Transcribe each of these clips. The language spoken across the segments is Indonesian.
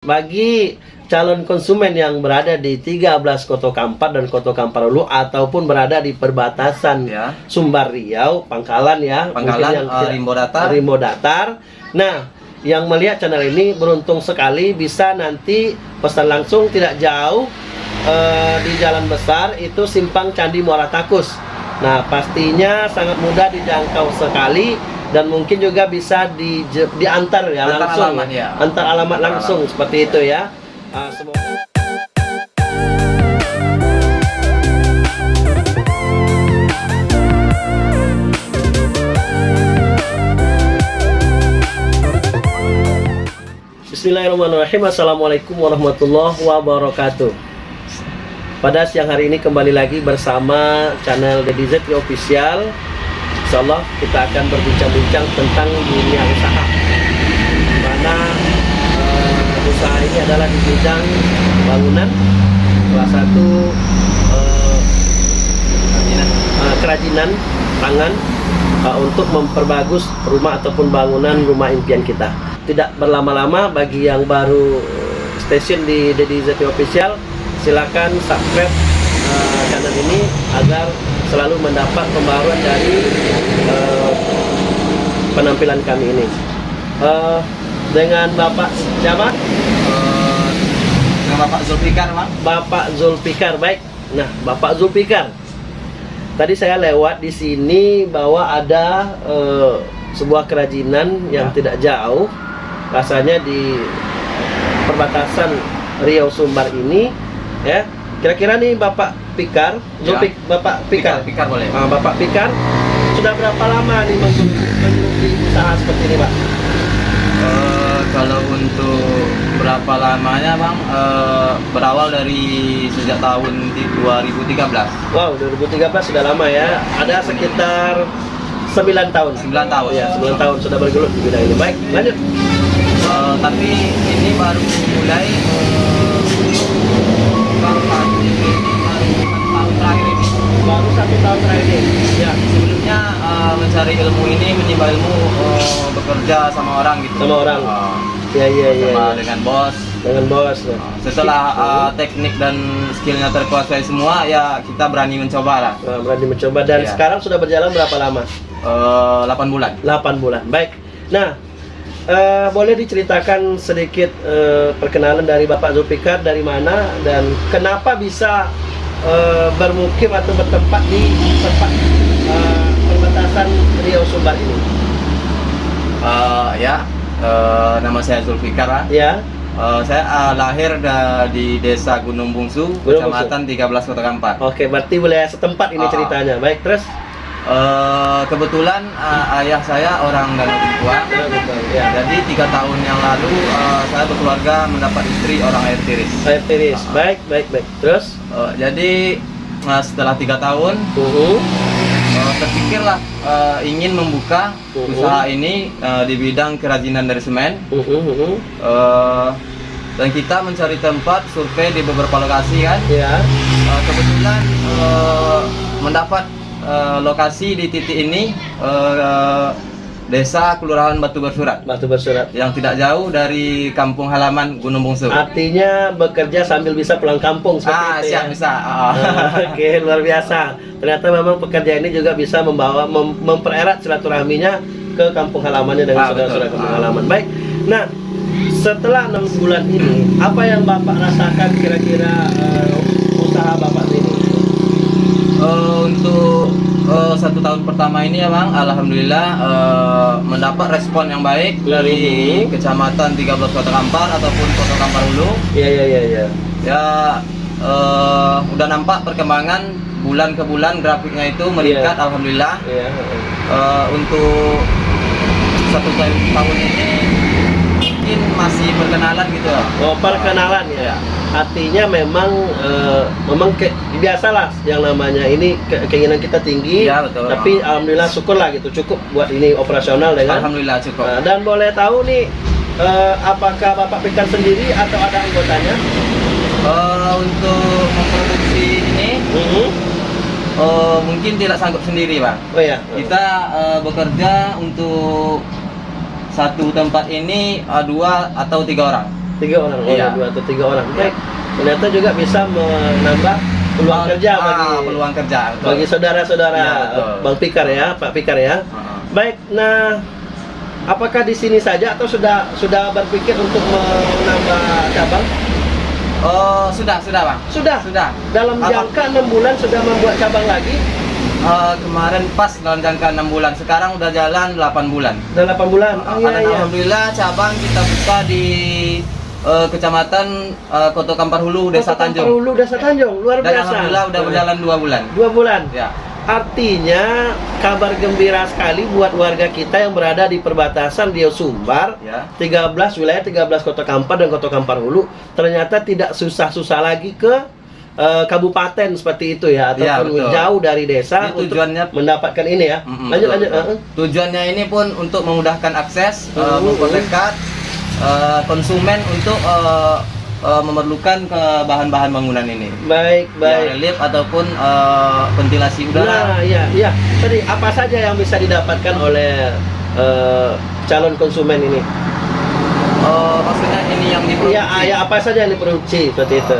Bagi calon konsumen yang berada di 13 Koto Kampar dan Koto Kampar Hulu ataupun berada di perbatasan ya Sumbar Riau, Pangkalan ya, Pangkalan yang uh, Rimbo Datar Rimbo Datar. Nah, yang melihat channel ini beruntung sekali bisa nanti pesan langsung tidak jauh eh, di jalan besar itu simpang Candi Muara Takus. Nah, pastinya sangat mudah dijangkau sekali dan mungkin juga bisa di, diantar ya Antar langsung alamat, ya. antar alamat Antar langsung seperti itu ya. Ah, semoga Bismillahirrahmanirrahim. Assalamualaikum warahmatullahi wabarakatuh. Pada siang hari ini kembali lagi bersama channel Deddy Zeti Official Insyaallah kita akan berbincang-bincang tentang dunia usaha Mana eh, usaha ini adalah di bidang bangunan Salah satu eh, kerajinan tangan eh, untuk memperbagus rumah ataupun bangunan rumah impian kita. Tidak berlama-lama bagi yang baru stasiun di Dedi Zeti Official, silakan subscribe eh, channel ini agar selalu mendapat pembaruan dari eh, penampilan kami ini. Eh, dengan Bapak siapa? uh, dengan Bapak Zulfikar bang Bapak Zulfikar baik. Nah, Bapak Zulfikar. Tadi saya lewat di sini bahwa ada eh, sebuah kerajinan yang Ya. tidak jauh, rasanya di perbatasan Riau Sumbar ini, ya. Kira-kira nih Bapak Pikar, Ya. Zulfik, Bapak Pikar, Fikar boleh Ah, Bapak Pikar, sudah berapa lama nih menggeluti usaha seperti ini, Pak? Eh, kalau untuk berapa lamanya bang Eh, berawal dari sejak tahun di 2013 Wow, 2013 sudah lama ya. Ada sekitar 9 tahun. 9 tahun Ya, 9 tahun sudah bergelut di bidang ini. Baik, lanjut. Eh, tapi ini baru mulai eh, bang baru ini baru satu tahun terakhir ini Baru satu tahun terakhir ini. Ya, sebelumnya eh, mencari ilmu ini menimba ilmu eh, bekerja sama orang Sama orang. Eh, ya, ya, ya. sama ya. dengan bos Dengan bos. ya. setelah uh, teknik dan skillnya terkuasai semua ya kita berani mencoba lah Nah, berani mencoba dan Ya. sekarang sudah berjalan berapa lama? Eh, 8 bulan 8 bulan. Baik. Nah, eh, boleh diceritakan sedikit eh, perkenalan dari Bapak Zulfikar dari mana dan kenapa bisa eh, bermukim atau bertempat di tempat eh, perbatasan Riau Sumbar ini? Eh, ya eh, nama saya Zulfikar. Ya. Eh, saya eh, lahir da- di desa Gunung Bungsu Gunung kecamatan 13 Kota Kampar Oke, berarti wilayah setempat ini Ah. ceritanya. Baik, terus? Eh, kebetulan eh, ayah saya orang Danau Bengkuang Ya. jadi tiga tahun yang lalu eh, saya berkeluarga mendapat istri orang air tiris Air tiris. Ah. Baik, baik, baik. Terus? Eh, jadi eh, setelah tiga tahun Uh Terpikirlah eh, ingin membuka Mhm. usaha ini eh, di bidang kerajinan dari semen uh uh Eh, dan kita mencari tempat survei di beberapa lokasi kan Ya. Eh, kebetulan eh, mendapat eh, lokasi di titik ini eh, desa kelurahan Batu Bersurat Batu bersurat. yang tidak jauh dari kampung halaman Gunung Bungsu Artinya bekerja sambil bisa pulang kampung seperti ah itu siap ya. bisa Ah, Ah. Oke, luar biasa. Ternyata memang pekerja ini juga bisa membawa mem- mempererat silaturahminya ke kampung halamannya dengan Ah, saudara-saudara betul. kampung Ah. halaman. Baik. Nah, setelah enam bulan ini, apa yang bapak rasakan kira-kira eh, usaha bapak ini? Eh, untuk eh, satu tahun pertama ini ya bang, alhamdulillah eh, mendapat respon yang baik dari Mhm. kecamatan 13 Kota Kampar ataupun Kota Kampar Hulu. Iya, iya, iya, iya. Ya eh, udah nampak perkembangan bulan ke bulan grafiknya itu meningkat, Iya. alhamdulillah. Iya. Eh, untuk satu tahun, ini mungkin masih perkenalan gitu ya. Oh, perkenalan ya. Ya. Artinya memang eh, memang ke, biasalah yang namanya ini ke- keinginan kita tinggi. Iya, betul. Tapi alhamdulillah syukurlah gitu cukup buat ini operasional dengan. Alhamdulillah cukup. Nah, dan boleh tahu nih eh, apakah Bapak Pikan sendiri atau ada anggotanya? Eh, untuk memproduksi ini Mhm. eh, mungkin tidak sanggup sendiri bang. Oh ya. Kita eh, bekerja untuk satu tempat ini dua atau tiga orang. Tiga orang, oh Iya. dua atau tiga orang. Iya. Baik. Ternyata juga bisa menambah peluang Oh, kerja ah, bagi peluang kerja. betul. bagi saudara-saudara Iya, betul. Bang Pikar ya, Pak Pikar ya. Heeh. Baik, nah apakah di sini saja atau sudah sudah berpikir untuk menambah cabang? Oh, sudah, sudah, Bang. Sudah. Sudah. Dalam jangka enam bulan sudah membuat cabang lagi. Eh, kemarin pas dalam jangka 6 bulan, sekarang udah jalan 8 bulan. Sudah 8 bulan. Oh, iya, iya. Alhamdulillah cabang kita buka di eh, Kecamatan eh, Koto Kampar Hulu, Desa Tanjung. Hulu, Desa Tanjung, luar Dan biasa. alhamdulillah udah berjalan 2 bulan. Dua bulan. Ya. Artinya kabar gembira sekali buat warga kita yang berada di perbatasan Riau Sumbar. Ya. 13 wilayah 13 Kota Kampar dan Kota Kampar Hulu ternyata tidak susah-susah lagi ke eh, kabupaten seperti itu ya ataupun betul. jauh dari desa Ini untuk tujuannya- mendapatkan ini ya. Mm-mm, lanjut betul, lanjut. betul. eh, eh. Tujuannya ini pun untuk memudahkan akses, eh, Mm, memperdekat eh, konsumen untuk eh, eh, memerlukan ke bahan-bahan bangunan ini. Baik, Ya, baik. relief ataupun eh, ventilasi udara. Nah, iya, iya. Tadi apa saja yang bisa didapatkan oleh eh, calon konsumen ini? Eh, maksudnya ini yang diproduksi. Ah, ya apa saja yang diproduksi seperti itu.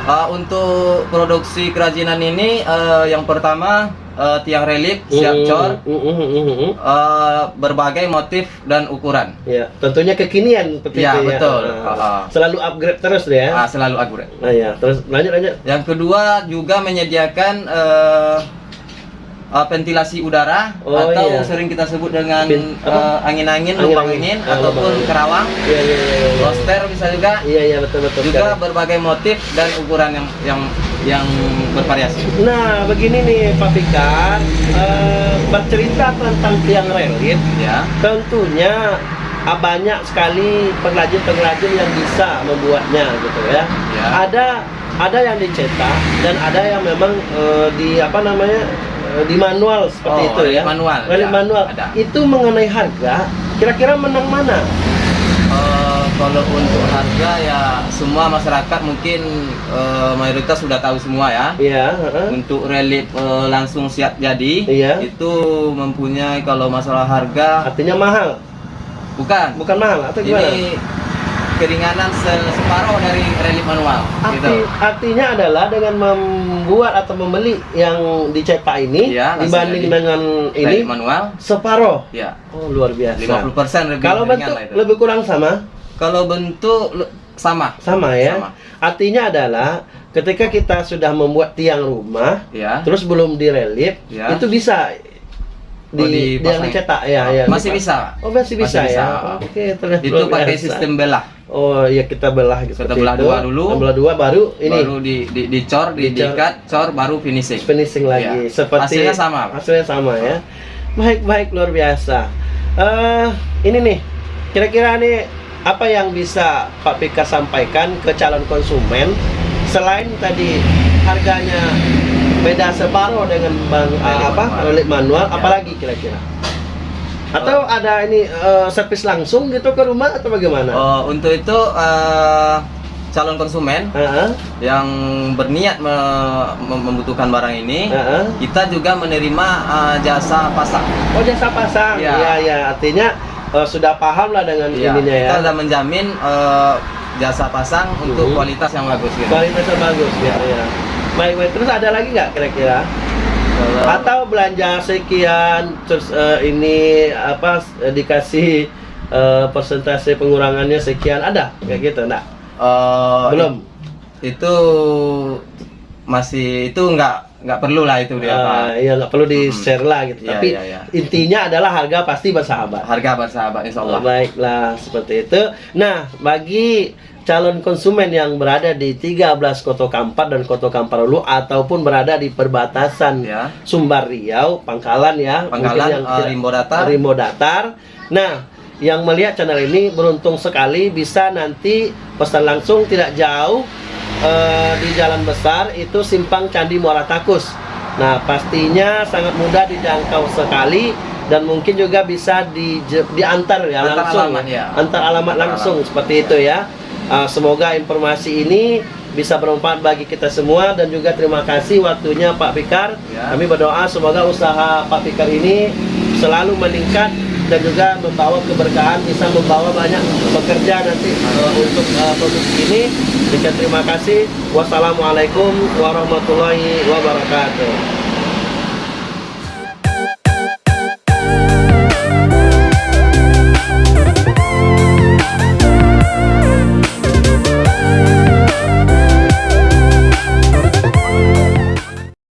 Eh, untuk produksi kerajinan ini eh, yang pertama eh, tiang relief siap cor, mm, eh, berbagai motif dan ukuran. Ya, tentunya kekinian seperti Ya, itu betul. Ah, Ah. Selalu upgrade terus ya. Ah, selalu akurat. Nah, ya, terus lanjut lanjut. Yang kedua juga menyediakan eh, eh, ventilasi udara Oh, atau iya. sering kita sebut dengan eh, angin-angin, lubang Angin-angin. angin, Ah, ataupun angin. kerawang, Iya, iya, iya. iya. roster bisa juga. Iya, iya betul betul. Juga sekali. berbagai motif dan ukuran yang yang yang bervariasi. Nah, begini nih Pak Fikar, eh, bercerita tentang tiang relief, Ya. tentunya banyak sekali pengrajin-pengrajin yang bisa membuatnya gitu ya. Ya. Ada ada yang dicetak dan ada yang memang eh, di apa namanya di manual seperti Oh, itu ya. manual, ya, manual. ada. Itu mengenai harga, kira-kira menang mana? Eh, kalau untuk harga ya semua masyarakat mungkin eh, mayoritas sudah tahu semua ya. Iya, heeh. Untuk relief eh, langsung siap jadi Iya. itu mempunyai kalau masalah harga Artinya mahal, bukan bukan mahal atau gimana? ini keringanan se- separuh dari relief manual Arti, gitu. artinya adalah dengan membuat atau membeli yang dicetak ini langsung dibanding dengan ini manual separuh. ya Oh, luar biasa. 50% lebih Kalau bentuk itu. lebih kurang sama? Kalau bentuk sama. Sama ya. Sama. Artinya adalah ketika kita sudah membuat tiang rumah Ya. terus belum direlief, Ya. itu bisa di, Oh, di yang dicetak ya, ya. Masih bisa. Oh, masih bisa Masih ya. bisa. Oke, ternyata Itu pakai biasa. sistem belah. Oh, iya kita belah gitu. Kita belah itu. dua dulu. Kita Belah dua baru ini Baru di di dicor, di, diikat, cor baru finishing. finishing lagi Iya. seperti Hasilnya sama, hasilnya sama ya baik baik luar biasa eh ini nih kira-kira nih apa yang bisa Pak Pika sampaikan ke calon konsumen selain tadi harganya beda separuh dengan bang Relief apa relief manual Ya. apalagi kira-kira atau ada ini eh, servis langsung gitu ke rumah atau bagaimana Oh, untuk itu eh, calon konsumen Heeh, yang berniat me- mem- membutuhkan barang ini, heeh. kita juga menerima eh, jasa pasang. oh jasa pasang Ya. ya ya artinya eh, sudah paham lah dengan Iya, ininya ya Kita sudah menjamin eh, jasa pasang untuk Mhm. kualitas yang bagus. Gitu. kualitasnya bagus ya, ya. Baik, baik. Terus ada lagi nggak kira-kira? Atau belanja sekian, terus eh, ini apa eh, dikasih eh, persentase pengurangannya sekian ada kayak gitu, enggak? Eh, Belum. Itu masih itu nggak nggak perlu lah itu dia Pak. Eh, iya nggak perlu di share lah gitu. Iya, Tapi iya, iya. intinya adalah harga pasti bersahabat. Harga bersahabat Insya Allah. Oh, baiklah seperti itu. Nah, bagi calon konsumen yang berada di 13 Koto Kampar dan Koto Kampar Hulu ataupun berada di perbatasan Ya. Sumbar Riau, Pangkalan ya, Pangkalan, mungkin eh, Rimbo Datar. Rimbo Datar. Nah, yang melihat channel ini beruntung sekali bisa nanti pesan langsung tidak jauh eh, di Jalan Besar itu Simpang Candi Muara Takus. Nah, pastinya sangat mudah dijangkau sekali dan mungkin juga bisa di, diantar ya Antar langsung alamat, ya. antar alamat Antar langsung alamat. seperti itu ya. Uh, semoga informasi ini bisa bermanfaat bagi kita semua dan juga terima kasih waktunya Pak Fikar. Ya. Kami berdoa semoga usaha Pak Fikar ini selalu meningkat dan juga membawa keberkahan bisa membawa banyak pekerja nanti eh, untuk eh, produksi ini. Terima kasih. Wassalamualaikum warahmatullahi wabarakatuh.